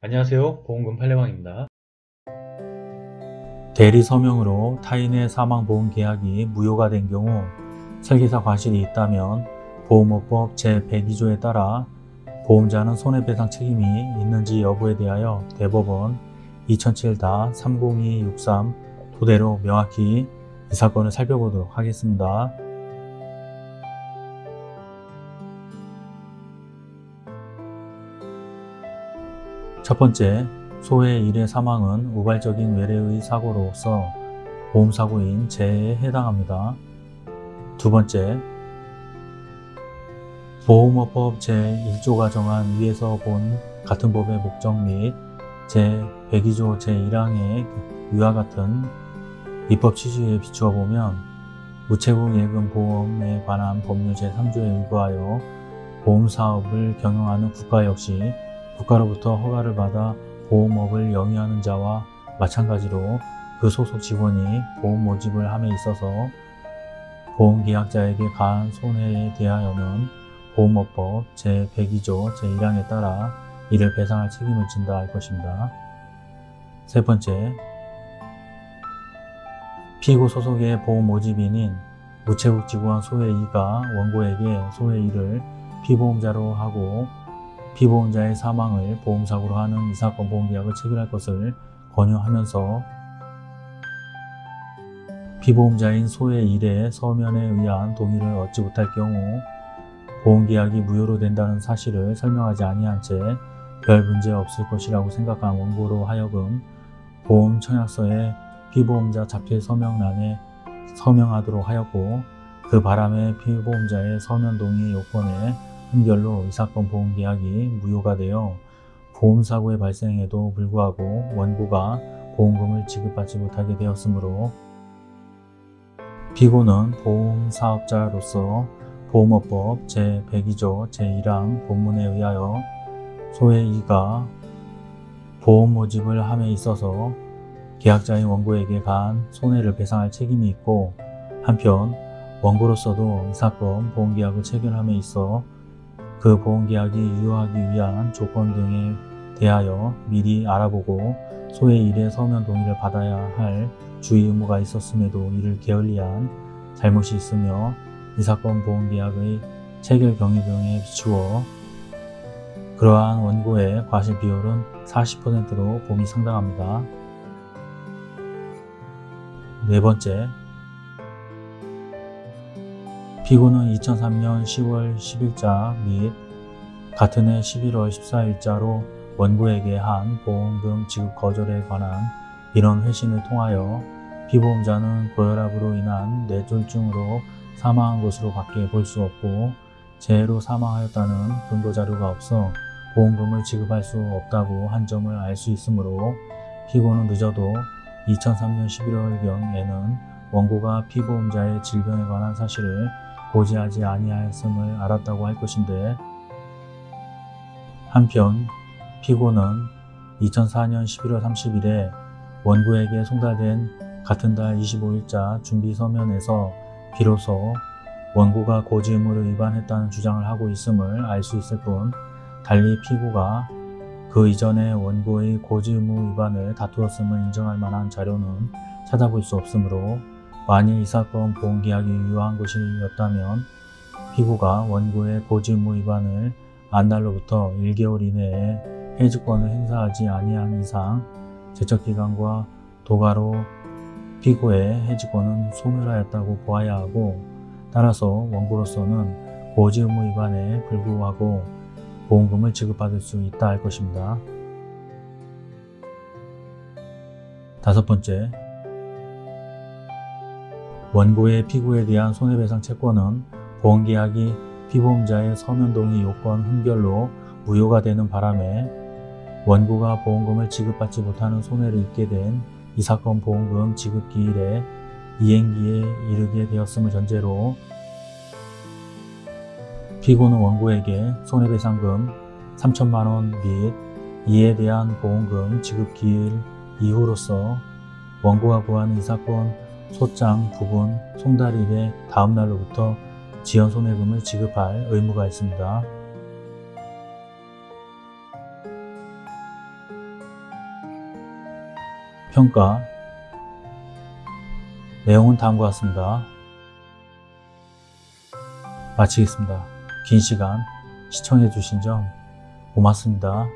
안녕하세요 보험금 팔례방입니다 대리 서명으로 타인의 사망보험 계약이 무효가 된 경우 설계사 과실이 있다면 보험업법 제102조에 따라 보험자는 손해배상 책임이 있는지 여부에 대하여 대법원 2007-30263 토대로 명확히 이 사건을 살펴보도록 하겠습니다. 첫 번째, 소의 일의 사망은 우발적인 외래의 사고로서 보험사고인 재해에 해당합니다. 두 번째, 보험업법 제1조가 정한 위에서 본 같은 법의 목적 및 제102조 제1항의 위와 같은 입법 취지에 비추어 보면 우체국 예금 보험에 관한 법률 제3조에 의거하여 보험사업을 경영하는 국가 역시 국가로부터 허가를 받아 보험업을 영위하는 자와 마찬가지로 그 소속 직원이 보험 모집을 함에 있어서 보험계약자에게 가한 손해에 대하여는 보험업법 제102조 제1항에 따라 이를 배상할 책임을 진다 할 것입니다. 세 번째, 피고 소속의 보험 모집인인 우체국 직원 소의 2가 원고에게 소의 1을 피보험자로 하고 피보험자의 사망을 보험사고로 하는 이 사건 보험계약을 체결할 것을 권유하면서 피보험자인 소의 일의 서면에 의한 동의를 얻지 못할 경우 보험계약이 무효로 된다는 사실을 설명하지 아니한 채 별 문제 없을 것이라고 생각한 원고로 하여금 보험 청약서에 피보험자 자필 서명란에 서명하도록 하였고 그 바람에 피보험자의 서면 동의 요건에 한결로 이 사건 보험계약이 무효가 되어 보험사고의 발생에도 불구하고 원고가 보험금을 지급받지 못하게 되었으므로 피고는 보험사업자로서 보험업법 제102조 제1항 본문에 의하여 소의 이가 보험 모집을 함에 있어서 계약자인 원고에게 가한 손해를 배상할 책임이 있고 한편 원고로서도 이 사건 보험계약을 체결함에 있어 그 보험계약이 유효하기 위한 조건 등에 대하여 미리 알아보고 소의 일의 서면 동의를 받아야 할 주의 의무가 있었음에도 이를 게을리한 잘못이 있으며 이 사건 보험계약의 체결 경위 등에 비추어 그러한 원고의 과실 비율은 40%로 봄이 상당합니다. 네 번째, 피고는 2003년 10월 10일자 및 같은 해 11월 14일자로 원고에게 한 보험금 지급 거절에 관한 민원 회신을 통하여 피보험자는 고혈압으로 인한 뇌졸중으로 사망한 것으로 밖에 볼 수 없고 재해로 사망하였다는 근거 자료가 없어 보험금을 지급할 수 없다고 한 점을 알 수 있으므로 피고는 늦어도 2003년 11월경에는 원고가 피보험자의 질병에 관한 사실을 고지하지 아니하였음을 알았다고 할 것인데 한편 피고는 2004년 11월 30일에 원고에게 송달된 같은 달 25일자 준비 서면에서 비로소 원고가 고지 의무를 위반했다는 주장을 하고 있음을 알 수 있을 뿐 달리 피고가 그 이전에 원고의 고지 의무 위반을 다투었음을 인정할 만한 자료는 찾아볼 수 없으므로 만일 이 사건 보험계약이 유효한 것이었다면 피고가 원고의 고지 의무 위반을 안 날로부터 1개월 이내에 해지권을 행사하지 아니한 이상 제척기간과 도가로 피고의 해지권은 소멸하였다고 보아야 하고 따라서 원고로서는 고지 의무 위반에 불구하고 보험금을 지급받을 수 있다 할 것입니다. 다섯 번째, 원고의 피고에 대한 손해배상 채권은 보험계약이 피보험자의 서면 동의 요건 흥결로 무효가 되는 바람에 원고가 보험금을 지급받지 못하는 손해를 입게 된 이 사건 보험금 지급 기일에 이행기에 이르게 되었음을 전제로 피고는 원고에게 손해배상금 3천만원 및 이에 대한 보험금 지급 기일 이후로서 원고가 구하는 이 사건 소장, 부분, 송달일의 다음 날로부터 지연 소매금을 지급할 의무가 있습니다. 평가 내용은 다음과 같습니다. 마치겠습니다. 긴 시간 시청해 주신 점 고맙습니다.